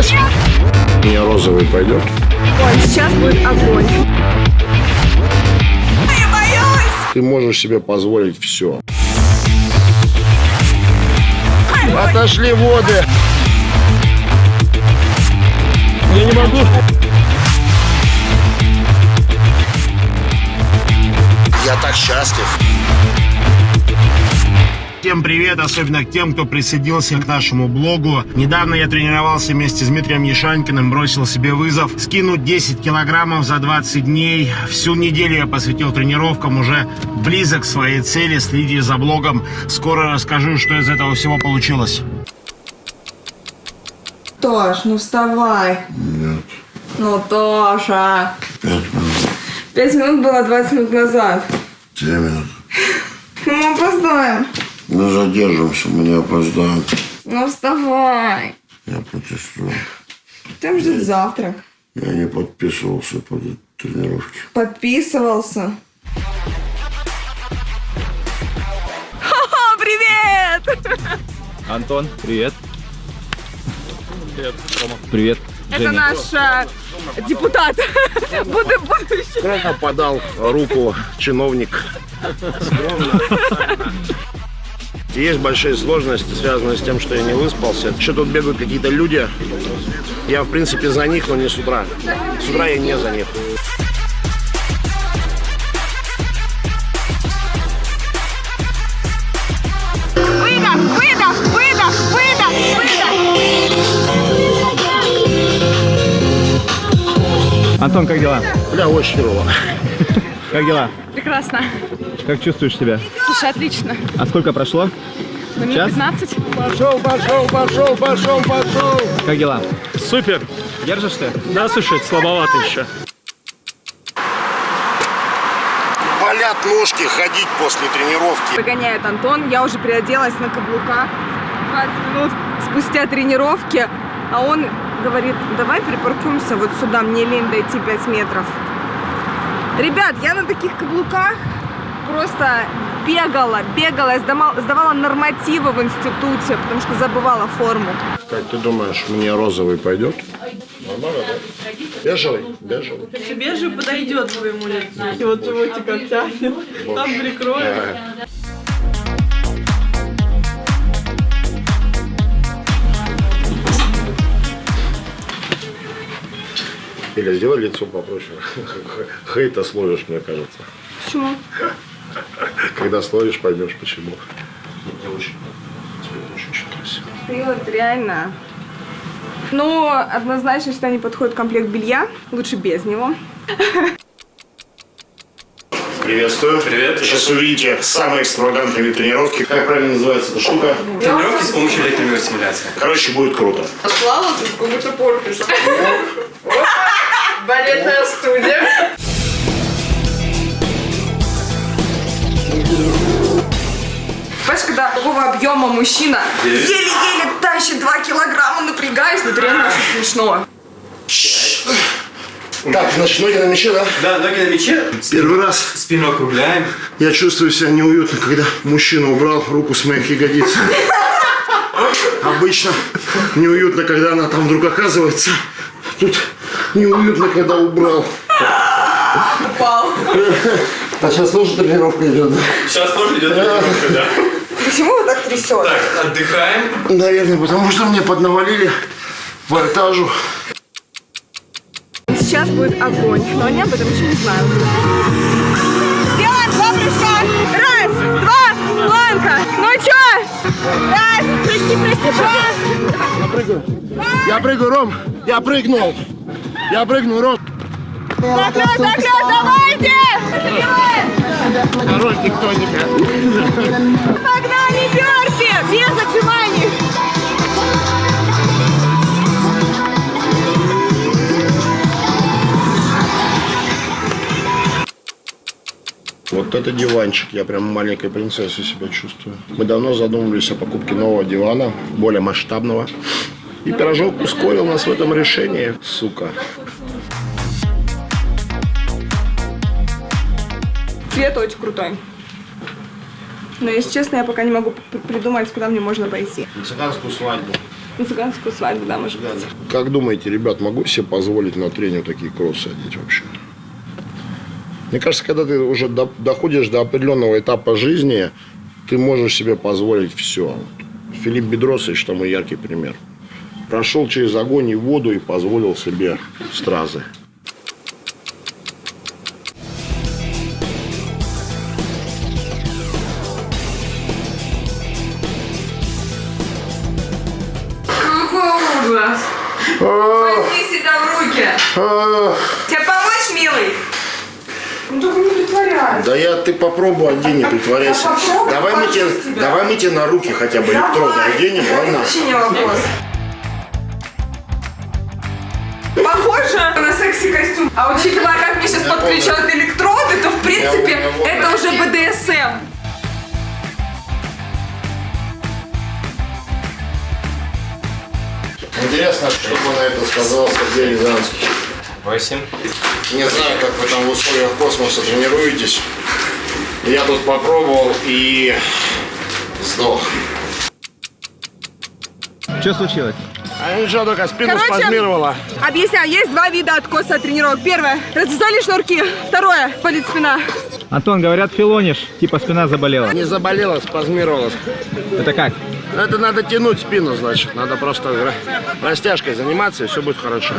Понеслась? Мне розовый пойдет. Ой, сейчас будет огонь. Я боюсь! Ты можешь себе позволить все. Отошли воды. Я не могу. Я так счастлив. Всем привет, особенно к тем, кто присоединился к нашему блогу. Недавно я тренировался вместе с Дмитрием Ешанькиным, бросил себе вызов скинуть 10 килограммов за 20 дней. Всю неделю я посвятил тренировкам, уже близок к своей цели, следи за блогом. Скоро расскажу, что из этого всего получилось. Тош, ну вставай. Нет, Ну, Тоша. 5 минут, 5 минут было 20 минут назад. 2 минут. Ну, мы опоздаем. Мы задержимся, мы не опоздаем. Ну, вставай. Я протестую. Там ждет завтрак. Я не подписывался под эти тренировки. Подписывался. Ха-ха, привет! Антон, привет. Привет, Рома. Привет, Это наш э, депутат. Буду будущий. Скромно подал руку чиновник. Скромно. Есть большие сложности, связанные с тем, что я не выспался. Еще тут бегают какие-то люди. Я, в принципе, за них, но не с утра. С утра я не за них. Выдох, выдох, выдох, выдох, выдох. Антон, как дела? Бля, очень херово. Как дела? Прекрасно. Как чувствуешь себя? Слушай, отлично. А сколько прошло? На минут Час? 15. Пошел, пошел, пошел, пошел, пошел. Как дела? Супер! Держишься? Да, слушай, слабовато еще. Болят ножки ходить после тренировки. Выгоняет Антон. Я уже переоделась на каблуках. 20 минут спустя тренировки. А он говорит, давай припаркуемся вот сюда, мне лень дойти 5 метров. Ребят, я на таких каблуках просто бегала, бегала, я сдавала, сдавала нормативы в институте, потому что забывала форму. Как ты думаешь, мне розовый пойдет? Нормально, да? Бежевый? Бежевый. Бежевый подойдет твоему лицу. И вот животик обтянет. Там прикроет. Ага. Или сделай лицо попроще. Хейта словишь, мне кажется. Почему? Когда словишь, поймешь почему. Мне очень, тебе очень, очень красиво. Ты вот реально. Ну, однозначно сюда не подходит комплект белья. Лучше без него. Приветствую. Привет. Сейчас увидите самые экстравагантные тренировки. Как правильно называется эта штука? Тренировки с помощью электромиостимуляции. Короче, будет круто. Слава, ты как будто портишь. Балетная студия. Понимаешь, когда такого объема мужчина еле-еле тащит 2 килограмма, напрягаюсь, но это реально очень смешно. Так, значит, ноги на мяче, да? Да, ноги на мяче, Первый раз спину округляем. я чувствую себя неуютно, когда мужчина убрал руку с моих ягодиц. Обычно неуютно, когда она там вдруг оказывается. Тут неуютно, когда убрал. Упал. А сейчас тоже тренировка идет, да? Сейчас тоже идет тренировка, да. Почему вы так трясете? Так, отдыхаем. Наверное, потому что мне поднавалили вольтажу. Сейчас будет огонь, но они об этом еще не знают. Делаем два прыжка. Раз, два, планка. Ну чё? Раз, прости, прости, раз. Я прыгаю. Я прыгаю, Ром. Я прыгнул. Я прыгну, Ром. Заклёт, заклёт, давайте! Хорош тектоника. Погнали, Бёрпи! Без отжиманий! Вот это диванчик, я прям маленькой принцессой себя чувствую. Мы давно задумывались о покупке нового дивана, более масштабного. И пирожок ускорил нас в этом решении, сука. Цвет очень крутой. Но, если честно, я пока не могу придумать, куда мне можно пойти. На цыганскую свадьбу. На цыганскую свадьбу, да, может быть. Как думаете, ребят, могу себе позволить на тренинг такие кроссы одеть вообще? Мне кажется, когда ты уже до- доходишь до определенного этапа жизни, ты можешь себе позволить все. Филипп Бедросович тому яркий пример. Прошел через огонь и воду и позволил себе стразы. Возьми себя в руки! Тебе помочь, милый? Ну только не притворяйся. Да я, ты попробуй одень, не притворяйся. Да Давай мы, тебе, тебя. давай мы тебе на руки хотя бы электроды оденем, ладно? Вообще не вопрос. Похоже на секси-костюм. А учитывая, как мне сейчас подключают электроды, то в принципе это уже БДСМ. Интересно, что бы на это сказал Сергей Рязанский. Восемь. Не знаю, как вы там в условиях космоса тренируетесь. Я тут попробовал и сдох. Что случилось? А ничего, только спину Короче, спазмировала. Объясняю, есть два вида откоса от тренировок. Первое, развязали шнурки. Второе, болит спина. Антон, говорят, филонишь, типа спина заболела. Не заболела, спазмировалась. Это как? Это надо тянуть спину, значит. Надо просто ра- растяжкой заниматься, и все будет хорошо.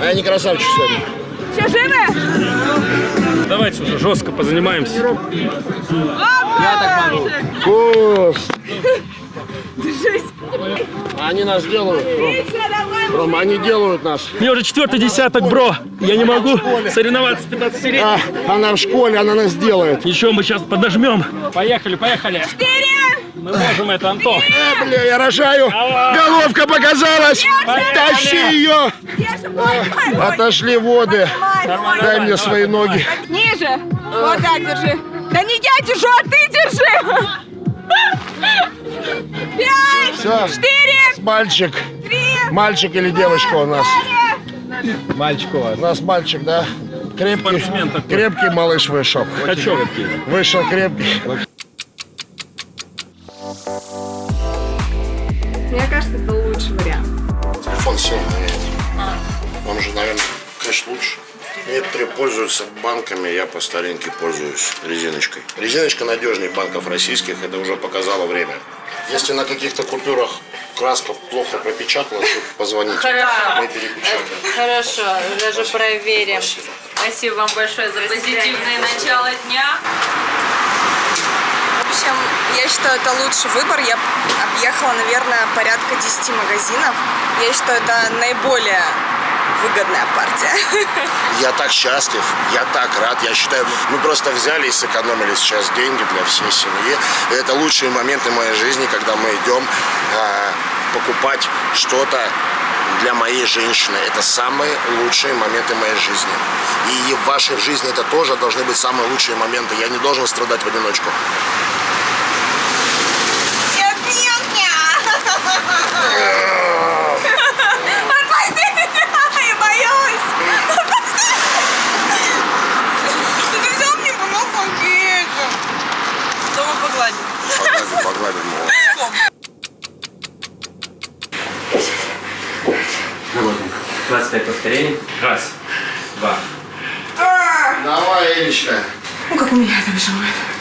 А я не красавчик сегодня. Все живы? Давайте уже жестко позанимаемся. Я так могу. Кость, Держись. они нас делают. Ром. Ром, они делают нас. Мне уже четвертый десяток, бро. Я не могу соревноваться с 15 лет. А, она в школе, она нас делает. Еще мы сейчас подожмем. Поехали, поехали. Мы можем это, Антон. Э, бля, я рожаю. Головка показалась. Тащи ее. Держи, мой, мой, мой. Отошли воды. Нормально, Дай мне свои ноги. Ниже. Вот так держи. Да не я держу, а ты держи. Пять, Всё. четыре, Мальчик. три, Мальчик или девочка у нас? Мальчик у вас. У нас мальчик, да? Крепкий, крепкий малыш вышел. Качок. Вышел крепкий. Пользуются банками, я по старинке пользуюсь резиночкой. Резиночка надежнее банков российских, это уже показало время. Если на каких-то купюрах краска плохо пропечаталась, то позвоните. Хорошо. Мы перепечатаем. Хорошо, даже проверим. Спасибо. Спасибо вам большое за позитивное начало дня. В общем, я считаю, это лучший выбор. Я объехала, наверное, порядка 10 магазинов. Я считаю, это наиболее выгодная партия. Я так счастлив, я так рад. Я считаю, мы просто взяли и сэкономили сейчас деньги для всей семьи. И это лучшие моменты моей жизни, когда мы идем а, покупать что-то для моей женщины. Это самые лучшие моменты моей жизни. И в вашей жизни это тоже должны быть самые лучшие моменты. Я не должен страдать в одиночку. Отпусти меня! Я боюсь! Отпусти! Ты взял мне помог пакетик. Дома погладим. Погладим, погладим. его. 25 повторений. Раз, два. Давай, Элечка. Ну, как у меня это бежит.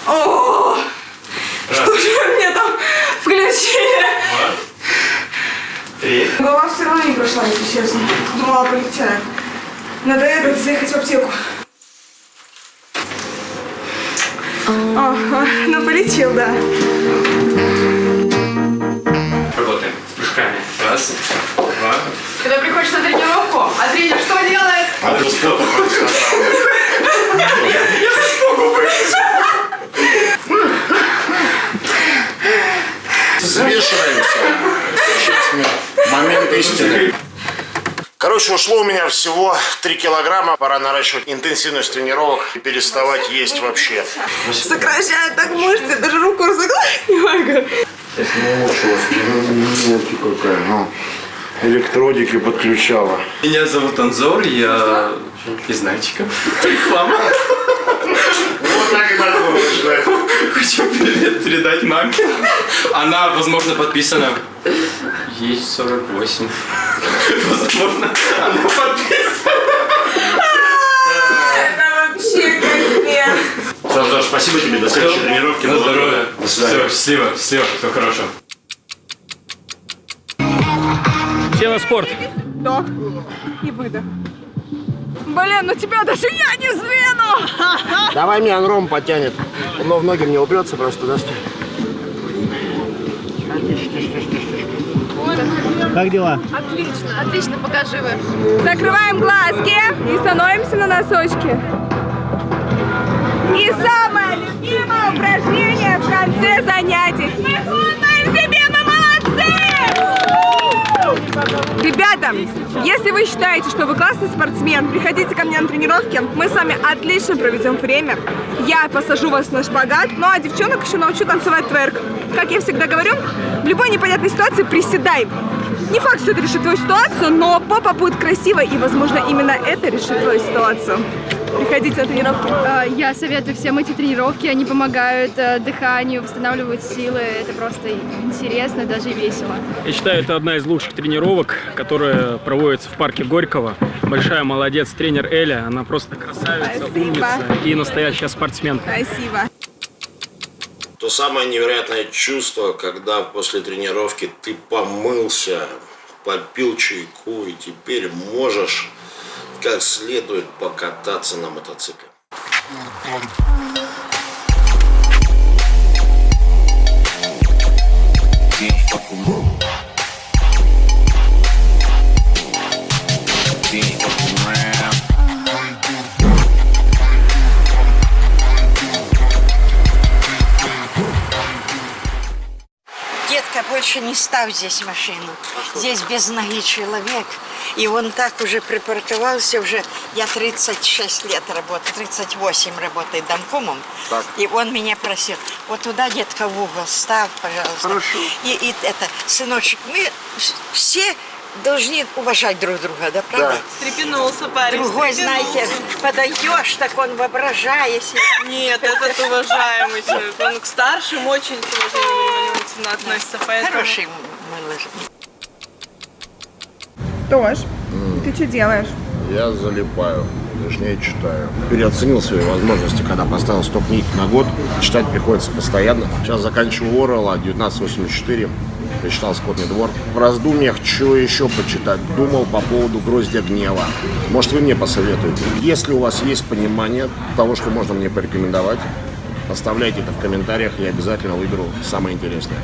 О, что же вы мне там включили? Три. Голова все равно не прошла, если честно. Думала, полегчает. Надо это, заехать в аптеку. О, ну полечил, да. Работаем с прыжками. Раз, два. Когда приходишь на тренировку, а тренер что делает? А ты что Свешиваемся. Сейчас мы момент истины. Короче, ушло у меня всего 3 килограмма. Пора наращивать интенсивность тренировок и переставать есть вообще. Сокращает так мышцы, даже руку разогнать не могу. Мелкий какая, ну. Электродики подключала. Меня зовут Анзор, я из Нальчика. Реклама. Так и. Хочу привет передать маме. Она, возможно, подписана. Ей 48. Возможно, она подписана. Это вообще капец. Все, Антош, спасибо тебе, до следующей тренировки. На здоровье. До свидания. Все, счастливо, счастливо, всего хорошего. Все на спорт. Вдох и выдох. Блин, ну тебя даже я не сдвину! Давай меня Ром потянет. Но в ноги мне упрется просто, да? Как дела? Отлично, отлично, покажи вы. Закрываем глазки и становимся на носочки. И самое любимое упражнение в конце занятий. Мы хлопаем себе, мы молодцы! Ребята, если вы считаете, что вы классный спортсмен, приходите ко мне на тренировки, мы с вами отлично проведем время. Я посажу вас на шпагат, ну а девчонок еще научу танцевать тверк. Как я всегда говорю, в любой непонятной ситуации приседай. Не факт, что это решит твою ситуацию, но попа будет красивой, и, возможно, именно это решит твою ситуацию. Приходите на тренировки. А, Я советую всем эти тренировки, они помогают э, дыханию, восстанавливают силы. Это просто интересно, даже весело. Я считаю, это одна из лучших тренировок, которая проводится в парке Горького. Большая молодец тренер Эля, она просто красавица, Спасибо. умница и настоящая спортсменка. Спасибо. То самое невероятное чувство, когда после тренировки ты помылся, попил чайку и теперь можешь как следует покататься на мотоцикле. Детка, больше не ставь здесь машину. Здесь без ноги человек. И он так уже припарковался, уже я 36 лет работаю, 38 работаю домкомом. И он меня просил, вот туда, детка, в угол ставь, пожалуйста. Хорошо. И, и это, сыночек, мы все должны уважать друг друга, да, правда? Стрепенулся парень. Другой, знаете, подойдешь, так он воображая себе. Нет, этот уважаемый человек. Он к старшим очень внимательно относится, поэтому... Хороший малыш. Тош, ты что делаешь? Я залипаю, точнее читаю. Переоценил свои возможности, когда поставил 100 книг на год. Читать приходится постоянно. Сейчас заканчиваю Орла 1984. Прочитал «Скотный двор». В раздумьях, что еще почитать. Думал по поводу «Гроздья гнева». Может, вы мне посоветуете? Если у вас есть понимание того, что можно мне порекомендовать, оставляйте это в комментариях, я обязательно выберу самое интересное.